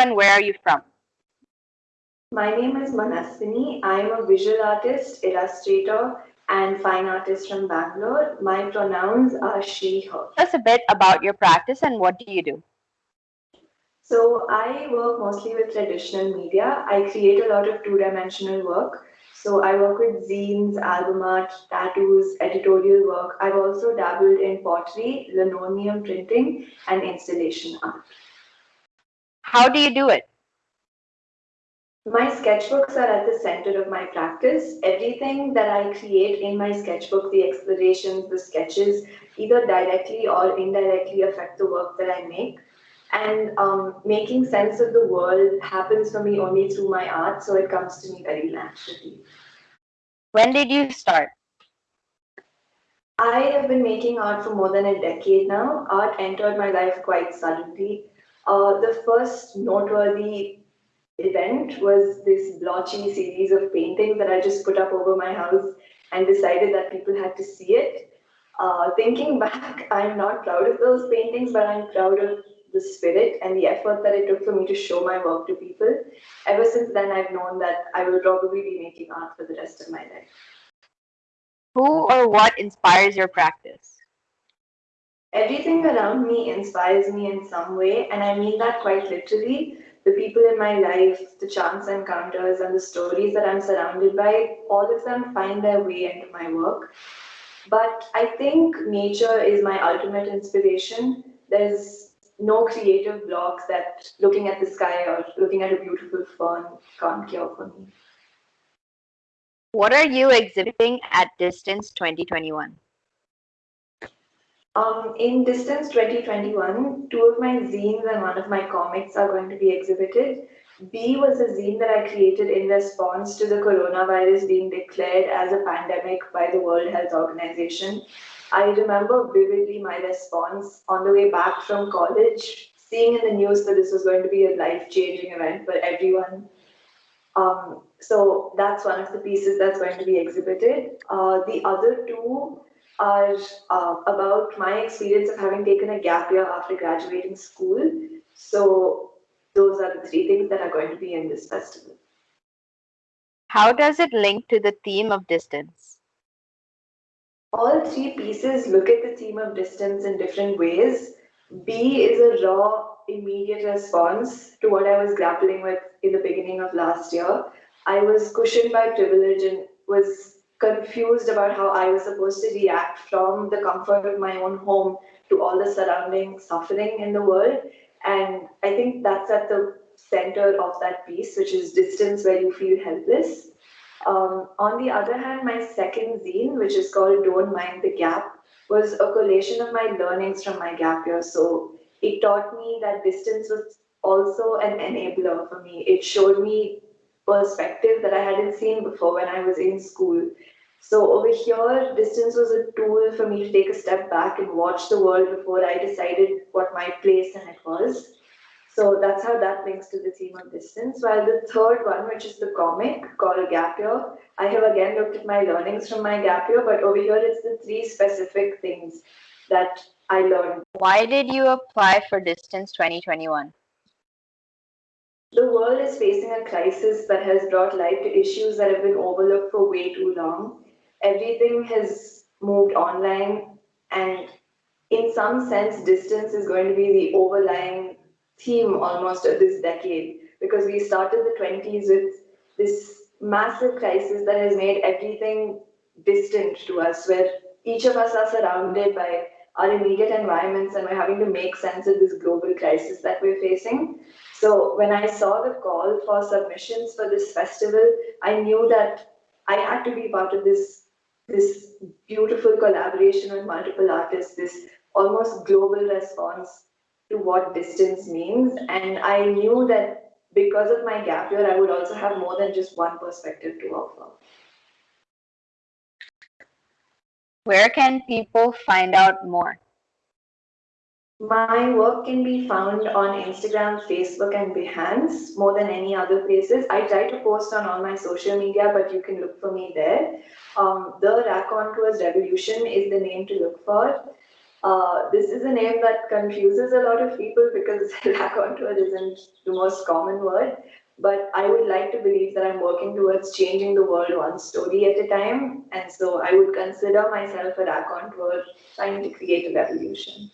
and where are you from? My name is Manaswini. I am a visual artist, illustrator, and fine artist from Bangalore. My pronouns are she, her. Tell us a bit about your practice and what do you do? So I work mostly with traditional media. I create a lot of two-dimensional work. So I work with zines, album art, tattoos, editorial work. I've also dabbled in pottery, linoleum printing, and installation art. How do you do it? My sketchbooks are at the center of my practice. Everything that I create in my sketchbook, the explorations, the sketches, either directly or indirectly affect the work that I make. And um, making sense of the world happens for me only through my art, so it comes to me very naturally. When did you start? I have been making art for more than a decade now. Art entered my life quite suddenly. Uh, the first noteworthy event was this blotchy series of paintings that I just put up over my house and decided that people had to see it. Uh, thinking back, I'm not proud of those paintings, but I'm proud of the spirit and the effort that it took for me to show my work to people. Ever since then, I've known that I will probably be making art for the rest of my life. Who or what inspires your practice? Everything around me inspires me in some way, and I mean that quite literally. The people in my life, the chance encounters, and the stories that I'm surrounded by, all of them find their way into my work. But I think nature is my ultimate inspiration. There's no creative block that looking at the sky or looking at a beautiful fern can't cure for me. What are you exhibiting at Distance 2021? Um, in Distance 2021, two of my zines and one of my comics are going to be exhibited. B was a zine that I created in response to the coronavirus being declared as a pandemic by the World Health Organization. I remember vividly my response on the way back from college, seeing in the news that this was going to be a life-changing event for everyone. Um, so that's one of the pieces that's going to be exhibited. Uh, the other two are uh, about my experience of having taken a gap year after graduating school. So those are the three things that are going to be in this festival. How does it link to the theme of distance? all three pieces look at the theme of distance in different ways. B is a raw, immediate response to what I was grappling with in the beginning of last year. I was cushioned by privilege and was confused about how I was supposed to react from the comfort of my own home to all the surrounding suffering in the world. And I think that's at the center of that piece, which is distance where you feel helpless. Um, on the other hand, my second zine, which is called Don't Mind the Gap, was a collation of my learnings from my gap year. So it taught me that distance was also an enabler for me. It showed me perspective that I hadn't seen before when I was in school. So over here, distance was a tool for me to take a step back and watch the world before I decided what my place in it was. So that's how that links to the theme of distance. While the third one, which is the comic called Gap Year, I have again looked at my learnings from my gap year, but over here it's the three specific things that I learned. Why did you apply for Distance 2021? The world is facing a crisis that has brought light to issues that have been overlooked for way too long. Everything has moved online, and in some sense, distance is going to be the overlying theme almost of this decade because we started the 20s with this massive crisis that has made everything distant to us, where each of us are surrounded by our immediate environments and we're having to make sense of this global crisis that we're facing. So when I saw the call for submissions for this festival, I knew that I had to be part of this, this beautiful collaboration with multiple artists, this almost global response to what distance means. And I knew that because of my gap year, I would also have more than just one perspective to offer. Where can people find out more? My work can be found on Instagram, Facebook, and Behance more than any other places. I try to post on all my social media, but you can look for me there. Um, the Raconteurs Revolution is the name to look for. Uh, this is a name that confuses a lot of people because raconteur isn't the most common word. But I would like to believe that I'm working towards changing the world one story at a time. And so I would consider myself a raconteur trying to create a revolution.